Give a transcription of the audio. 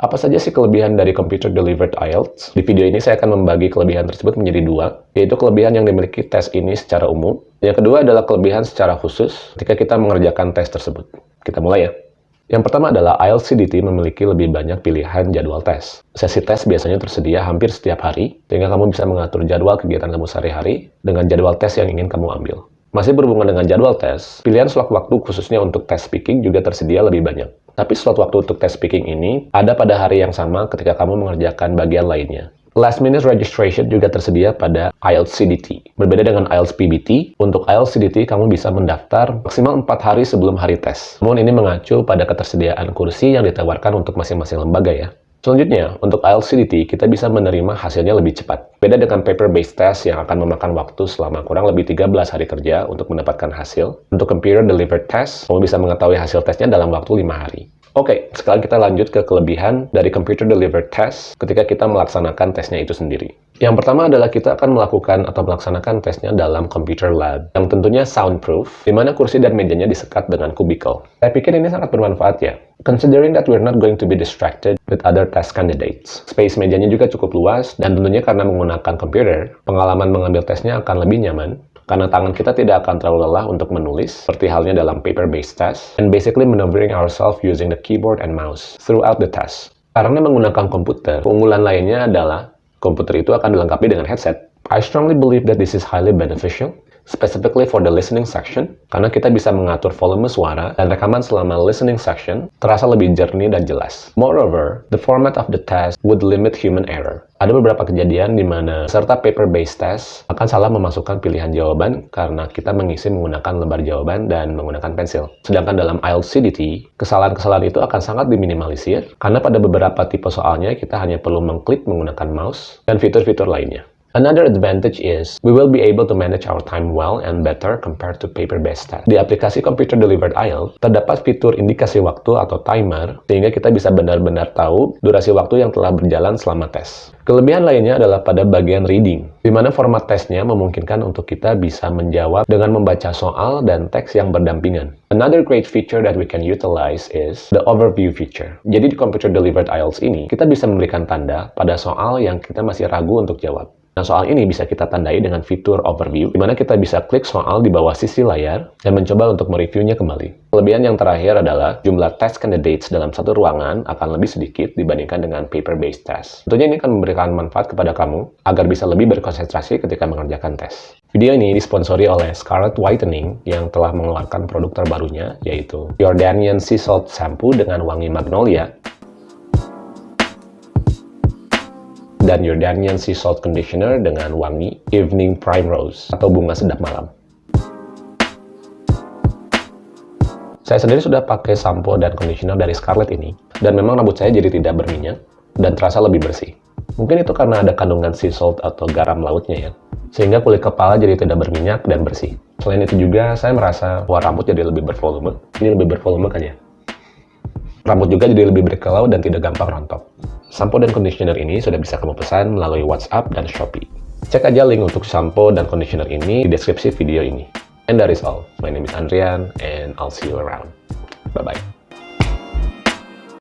Apa saja sih kelebihan dari Computer Delivered IELTS? Di video ini saya akan membagi kelebihan tersebut menjadi dua, yaitu kelebihan yang dimiliki tes ini secara umum. Yang kedua adalah kelebihan secara khusus ketika kita mengerjakan tes tersebut. Kita mulai ya. Yang pertama adalah IELTS CDT memiliki lebih banyak pilihan jadwal tes. Sesi tes biasanya tersedia hampir setiap hari, sehingga kamu bisa mengatur jadwal kegiatan kamu sehari-hari dengan jadwal tes yang ingin kamu ambil. Masih berhubungan dengan jadwal tes, pilihan slot waktu khususnya untuk tes speaking juga tersedia lebih banyak. Tapi slot waktu untuk tes speaking ini ada pada hari yang sama ketika kamu mengerjakan bagian lainnya. Last minute registration juga tersedia pada IELTS CDT. Berbeda dengan IELTS PBT, untuk IELTS CDT kamu bisa mendaftar maksimal 4 hari sebelum hari tes. Namun ini mengacu pada ketersediaan kursi yang ditawarkan untuk masing-masing lembaga ya. Selanjutnya, untuk IELTS CDT, kita bisa menerima hasilnya lebih cepat. Beda dengan paper-based test yang akan memakan waktu selama kurang lebih 13 hari kerja untuk mendapatkan hasil. Untuk computer delivered test, kamu bisa mengetahui hasil tesnya dalam waktu 5 hari. Oke, sekarang kita lanjut ke kelebihan dari computer delivered test ketika kita melaksanakan tesnya itu sendiri. Yang pertama adalah kita akan melakukan atau melaksanakan tesnya dalam computer lab, yang tentunya soundproof, di mana kursi dan mejanya disekat dengan kubikel. Saya pikir ini sangat bermanfaat ya, considering that we're not going to be distracted with other test candidates. Space mejanya juga cukup luas, dan tentunya karena menggunakan komputer, pengalaman mengambil tesnya akan lebih nyaman, karena tangan kita tidak akan terlalu lelah untuk menulis, seperti halnya dalam paper-based test, and basically maneuvering ourselves using the keyboard and mouse throughout the test. Karena menggunakan komputer, keunggulan lainnya adalah komputer itu akan dilengkapi dengan headset. I strongly believe that this is highly beneficial, specifically for the listening section, karena kita bisa mengatur volume suara dan rekaman selama listening section terasa lebih jernih dan jelas. Moreover, the format of the test would limit human error. Ada beberapa kejadian di mana serta paper-based test akan salah memasukkan pilihan jawaban karena kita mengisi menggunakan lembar jawaban dan menggunakan pensil. Sedangkan dalam IELTS CDT, kesalahan-kesalahan itu akan sangat diminimalisir karena pada beberapa tipe soalnya kita hanya perlu mengklik menggunakan mouse dan fitur-fitur lainnya. Another advantage is we will be able to manage our time well and better compared to paper-based test. Di aplikasi Computer Delivered IELTS, terdapat fitur indikasi waktu atau timer, sehingga kita bisa benar-benar tahu durasi waktu yang telah berjalan selama tes. Kelebihan lainnya adalah pada bagian reading, di mana format tesnya memungkinkan untuk kita bisa menjawab dengan membaca soal dan teks yang berdampingan. Another great feature that we can utilize is the overview feature. Jadi di Computer Delivered IELTS ini, kita bisa memberikan tanda pada soal yang kita masih ragu untuk jawab. Nah, soal ini bisa kita tandai dengan fitur overview, di mana kita bisa klik soal di bawah sisi layar dan mencoba untuk mereviewnya kembali. Kelebihan yang terakhir adalah jumlah test candidates dalam satu ruangan akan lebih sedikit dibandingkan dengan paper-based test. Tentunya ini akan memberikan manfaat kepada kamu agar bisa lebih berkonsentrasi ketika mengerjakan tes. Video ini disponsori oleh Scarlet Whitening yang telah mengeluarkan produk terbarunya, yaitu Jordanian Sea Salt Shampoo dengan wangi magnolia dan Jordanian Sea Salt Conditioner dengan wangi Evening Prime Rose atau bunga sedap malam. Saya sendiri sudah pakai sampo dan conditioner dari Scarlett ini, dan memang rambut saya jadi tidak berminyak dan terasa lebih bersih. Mungkin itu karena ada kandungan sea salt atau garam lautnya ya, sehingga kulit kepala jadi tidak berminyak dan bersih. Selain itu juga, saya merasa bahwa rambut jadi lebih bervolume. Ini lebih bervolume kan ya? Rambut juga jadi lebih berkilau dan tidak gampang rontok. Sampo dan conditioner ini sudah bisa kamu pesan melalui WhatsApp dan Shopee. Cek aja link untuk sampo dan conditioner ini di deskripsi video ini. And that is all. My name is Andrian, and I'll see you around. Bye-bye.